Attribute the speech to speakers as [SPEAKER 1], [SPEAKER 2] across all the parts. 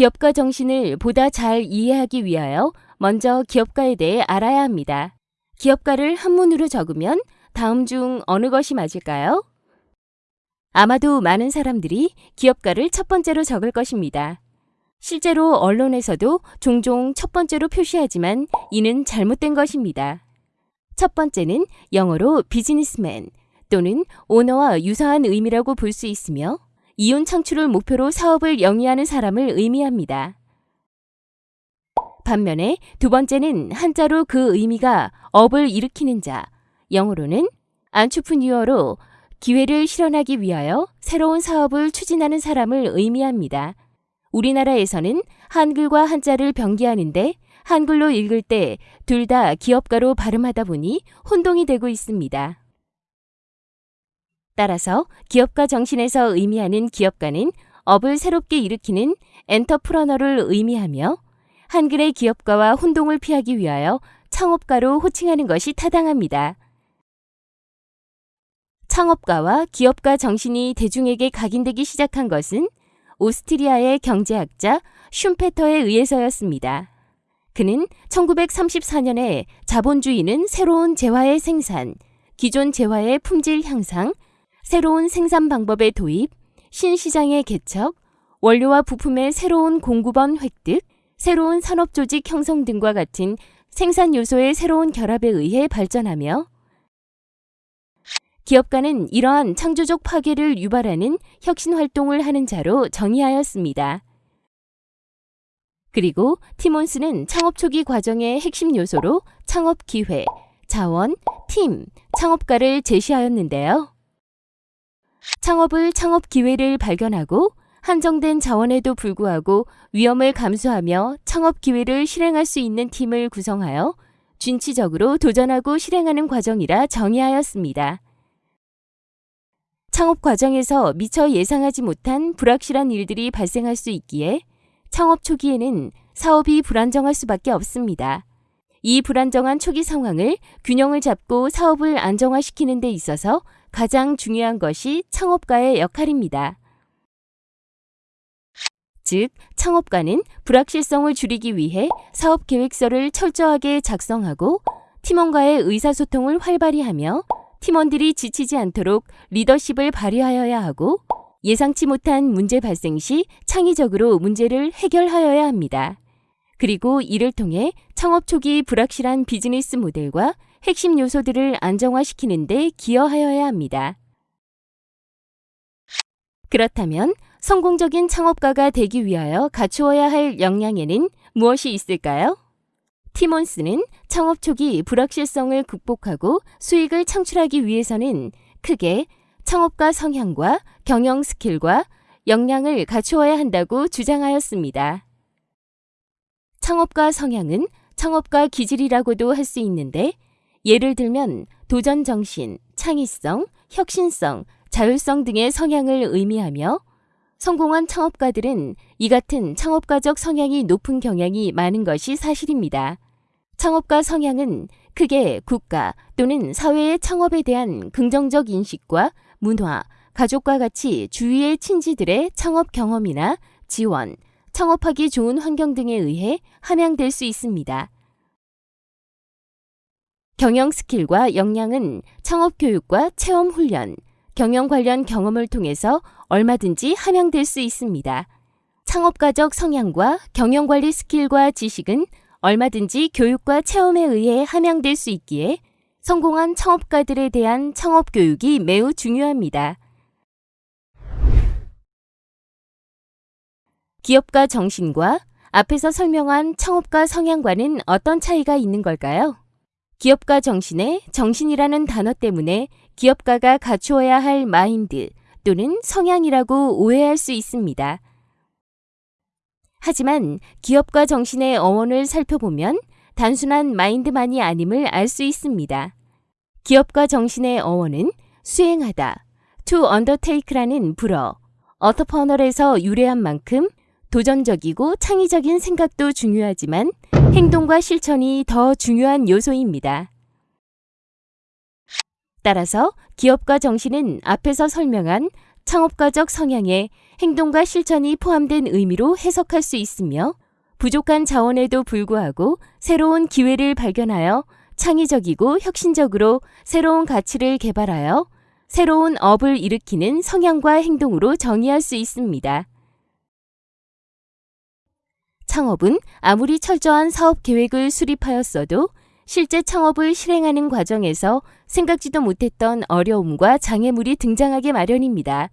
[SPEAKER 1] 기업가 정신을 보다 잘 이해하기 위하여 먼저 기업가에 대해 알아야 합니다. 기업가를 한문으로 적으면 다음 중 어느 것이 맞을까요? 아마도 많은 사람들이 기업가를 첫 번째로 적을 것입니다. 실제로 언론에서도 종종 첫 번째로 표시하지만 이는 잘못된 것입니다. 첫 번째는 영어로 비즈니스맨 또는 오너와 유사한 의미라고 볼 수 있으며 이윤 창출을 목표로 사업을 영위하는 사람을 의미합니다. 반면에 두 번째는 한자로 그 의미가 업을 일으키는 자, 영어로는 안추프니어로 기회를 실현하기 위하여 새로운 사업을 추진하는 사람을 의미합니다. 우리나라에서는 한글과 한자를 병기하는데 한글로 읽을 때 둘 다 기업가로 발음하다 보니 혼동이 되고 있습니다. 따라서 기업가 정신에서 의미하는 기업가는 업을 새롭게 일으키는 엔터프러너를 의미하며 한글의 기업가와 혼동을 피하기 위하여 창업가로 호칭하는 것이 타당합니다. 창업가와 기업가 정신이 대중에게 각인되기 시작한 것은 오스트리아의 경제학자 슌페터에 의해서였습니다. 그는 1934년에 자본주의는 새로운 재화의 생산, 기존 재화의 품질 향상, 새로운 생산 방법의 도입, 신시장의 개척, 원료와 부품의 새로운 공급원 획득, 새로운 산업 조직 형성 등과 같은 생산 요소의 새로운 결합에 의해 발전하며 기업가는 이러한 창조적 파괴를 유발하는 혁신 활동을 하는 자로 정의하였습니다. 그리고 티몬스는 창업 초기 과정의 핵심 요소로 창업 기회, 자원, 팀, 창업가를 제시하였는데요. 창업을 창업 기회를 발견하고 한정된 자원에도 불구하고 위험을 감수하며 창업 기회를 실행할 수 있는 팀을 구성하여 준치적으로 도전하고 실행하는 과정이라 정의하였습니다. 창업 과정에서 미처 예상하지 못한 불확실한 일들이 발생할 수 있기에 창업 초기에는 사업이 불안정할 수밖에 없습니다. 이 불안정한 초기 상황을 균형을 잡고 사업을 안정화시키는 데 있어서 가장 중요한 것이 창업가의 역할입니다. 즉, 창업가는 불확실성을 줄이기 위해 사업 계획서를 철저하게 작성하고 팀원과의 의사소통을 활발히 하며 팀원들이 지치지 않도록 리더십을 발휘하여야 하고 예상치 못한 문제 발생 시 창의적으로 문제를 해결하여야 합니다. 그리고 이를 통해 창업 초기 불확실한 비즈니스 모델과 핵심 요소들을 안정화시키는 데 기여하여야 합니다. 그렇다면 성공적인 창업가가 되기 위하여 갖추어야 할 역량에는 무엇이 있을까요? 티몬스는 창업 초기 불확실성을 극복하고 수익을 창출하기 위해서는 크게 창업가 성향과 경영 스킬과 역량을 갖추어야 한다고 주장하였습니다. 창업가 성향은 창업가 기질이라고도 할 수 있는데 예를 들면 도전 정신, 창의성, 혁신성, 자율성 등의 성향을 의미하며 성공한 창업가들은 이 같은 창업가적 성향이 높은 경향이 많은 것이 사실입니다. 창업가 성향은 크게 국가 또는 사회의 창업에 대한 긍정적 인식과 문화, 가족과 같이 주위의 친지들의 창업 경험이나 지원, 창업하기 좋은 환경 등에 의해 함양될 수 있습니다. 경영 스킬과 역량은 창업 교육과 체험 훈련, 경영 관련 경험을 통해서 얼마든지 함양될 수 있습니다. 창업가적 성향과 경영 관리 스킬과 지식은 얼마든지 교육과 체험에 의해 함양될 수 있기에 성공한 창업가들에 대한 창업 교육이 매우 중요합니다. 기업가 정신과 앞에서 설명한 창업가 성향과는 어떤 차이가 있는 걸까요? 기업가 정신의 정신이라는 단어 때문에 기업가가 갖추어야 할 마인드 또는 성향이라고 오해할 수 있습니다. 하지만 기업가 정신의 어원을 살펴보면 단순한 마인드만이 아님을 알 수 있습니다. 기업가 정신의 어원은 수행하다, to undertake라는 불어, 어터퍼널에서 유래한 만큼 도전적이고 창의적인 생각도 중요하지만 행동과 실천이 더 중요한 요소입니다. 따라서 기업가 정신은 앞에서 설명한 창업가적 성향에 행동과 실천이 포함된 의미로 해석할 수 있으며 부족한 자원에도 불구하고 새로운 기회를 발견하여 창의적이고 혁신적으로 새로운 가치를 개발하여 새로운 업을 일으키는 성향과 행동으로 정의할 수 있습니다. 창업은 아무리 철저한 사업 계획을 수립하였어도 실제 창업을 실행하는 과정에서 생각지도 못했던 어려움과 장애물이 등장하게 마련입니다.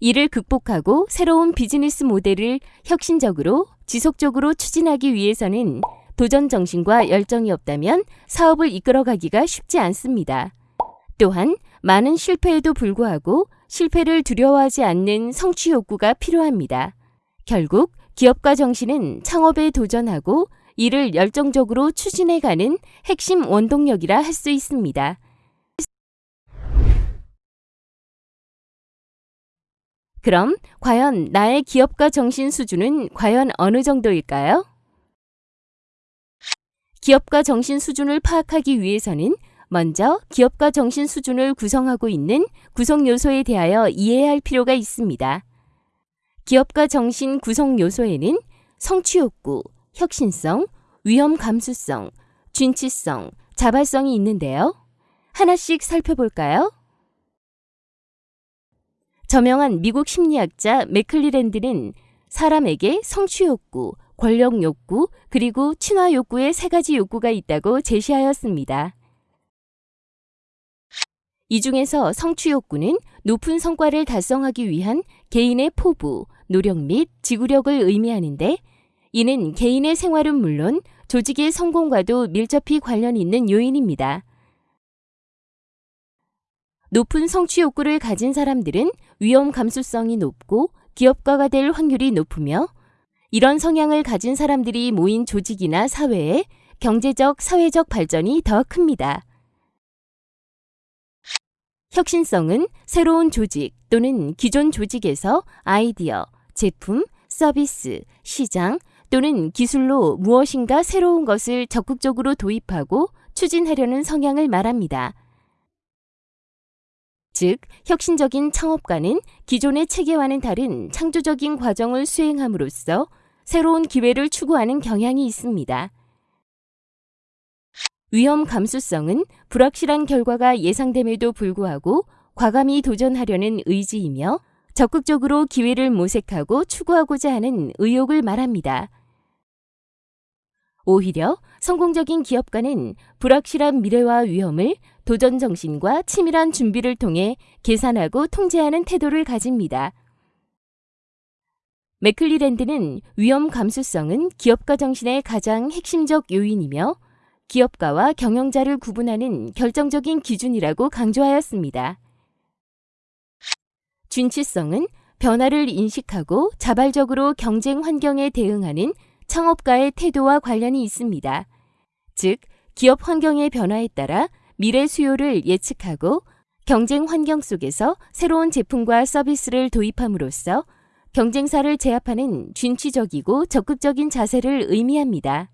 [SPEAKER 1] 이를 극복하고 새로운 비즈니스 모델을 혁신적으로 지속적으로 추진하기 위해서는 도전 정신과 열정이 없다면 사업을 이끌어가기가 쉽지 않습니다. 또한 많은 실패에도 불구하고 실패를 두려워하지 않는 성취 욕구가 필요합니다. 결국 기업가 정신은 창업에 도전하고 이를 열정적으로 추진해가는 핵심 원동력이라 할 수 있습니다. 그럼 과연 나의 기업가 정신 수준은 과연 어느 정도일까요? 기업가 정신 수준을 파악하기 위해서는 먼저 기업가 정신 수준을 구성하고 있는 구성 요소에 대하여 이해해야 할 필요가 있습니다. 기업가 정신 구성 요소에는 성취 욕구, 혁신성, 위험 감수성, 준치성, 자발성이 있는데요. 하나씩 살펴볼까요? 저명한 미국 심리학자 맥클리랜드는 사람에게 성취 욕구, 권력 욕구, 그리고 친화 욕구의 세 가지 욕구가 있다고 제시하였습니다. 이 중에서 성취 욕구는 높은 성과를 달성하기 위한 개인의 포부, 노력 및 지구력을 의미하는데 이는 개인의 생활은 물론 조직의 성공과도 밀접히 관련 있는 요인입니다. 높은 성취 욕구를 가진 사람들은 위험 감수성이 높고 기업가가 될 확률이 높으며 이런 성향을 가진 사람들이 모인 조직이나 사회에 경제적, 사회적 발전이 더 큽니다. 혁신성은 새로운 조직 또는 기존 조직에서 아이디어, 제품, 서비스, 시장 또는 기술로 무엇인가 새로운 것을 적극적으로 도입하고 추진하려는 성향을 말합니다. 즉, 혁신적인 창업가는 기존의 체계와는 다른 창조적인 과정을 수행함으로써 새로운 기회를 추구하는 경향이 있습니다. 위험 감수성은 불확실한 결과가 예상됨에도 불구하고 과감히 도전하려는 의지이며 적극적으로 기회를 모색하고 추구하고자 하는 의욕을 말합니다. 오히려 성공적인 기업가는 불확실한 미래와 위험을 도전 정신과 치밀한 준비를 통해 계산하고 통제하는 태도를 가집니다. 맥클리랜드는 위험 감수성은 기업가 정신의 가장 핵심적 요인이며 기업가와 경영자를 구분하는 결정적인 기준이라고 강조하였습니다. 준치성은 변화를 인식하고 자발적으로 경쟁 환경에 대응하는 창업가의 태도와 관련이 있습니다. 즉, 기업 환경의 변화에 따라 미래 수요를 예측하고 경쟁 환경 속에서 새로운 제품과 서비스를 도입함으로써 경쟁사를 제압하는 준치적이고 적극적인 자세를 의미합니다.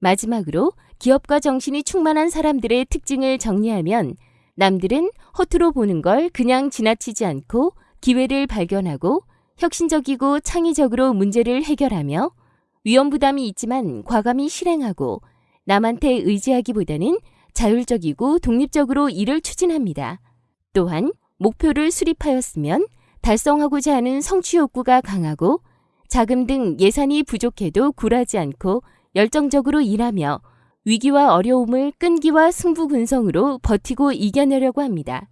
[SPEAKER 1] 마지막으로 기업가 정신이 충만한 사람들의 특징을 정리하면 남들은 허투루 보는 걸 그냥 지나치지 않고 기회를 발견하고 혁신적이고 창의적으로 문제를 해결하며 위험 부담이 있지만 과감히 실행하고 남한테 의지하기보다는 자율적이고 독립적으로 일을 추진합니다. 또한 목표를 수립하였으면 달성하고자 하는 성취 욕구가 강하고 자금 등 예산이 부족해도 굴하지 않고 열정적으로 일하며 위기와 어려움을 끈기와 승부근성으로 버티고 이겨내려고 합니다.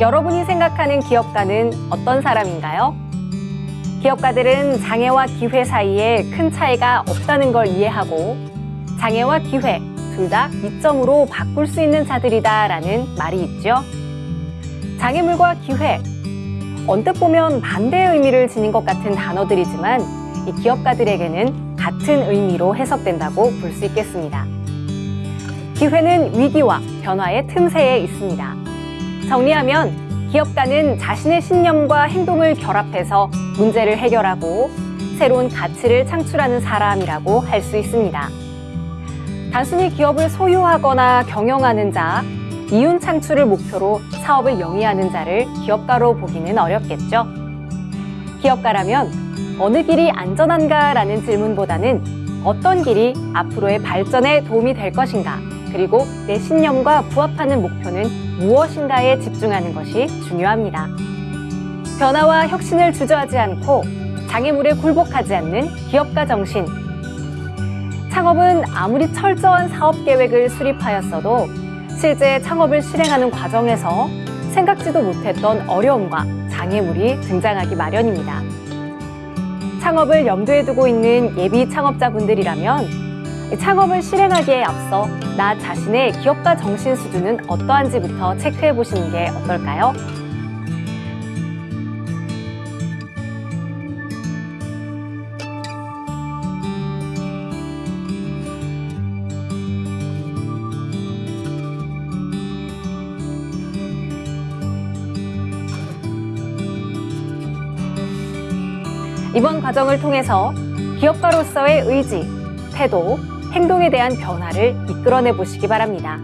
[SPEAKER 2] 여러분이 생각하는 기업가는 어떤 사람인가요? 기업가들은 장애와 기회 사이에 큰 차이가 없다는 걸 이해하고 장애와 기회 둘 다 이점으로 바꿀 수 있는 자들이다 라는 말이 있죠. 장애물과 기회 언뜻 보면 반대의 의미를 지닌 것 같은 단어들이지만 이 기업가들에게는 같은 의미로 해석된다고 볼 수 있겠습니다. 기회는 위기와 변화의 틈새에 있습니다. 정리하면 기업가는 자신의 신념과 행동을 결합해서 문제를 해결하고 새로운 가치를 창출하는 사람이라고 할 수 있습니다. 단순히 기업을 소유하거나 경영하는 자, 이윤 창출을 목표로 사업을 영위하는 자를 기업가로 보기는 어렵겠죠. 기업가라면 어느 길이 안전한가라는 질문보다는 어떤 길이 앞으로의 발전에 도움이 될 것인가, 그리고 내 신념과 부합하는 목표는 무엇인가에 집중하는 것이 중요합니다. 변화와 혁신을 주저하지 않고 장애물에 굴복하지 않는 기업가 정신. 창업은 아무리 철저한 사업 계획을 수립하였어도 실제 창업을 실행하는 과정에서 생각지도 못했던 어려움과 장애물이 등장하기 마련입니다. 창업을 염두에 두고 있는 예비 창업자분들이라면 창업을 실행하기에 앞서 나 자신의 기업가 정신 수준은 어떠한지부터 체크해 보시는 게 어떨까요? 이번 과정을 통해서 기업가로서의 의지, 태도, 행동에 대한 변화를 이끌어내 보시기 바랍니다.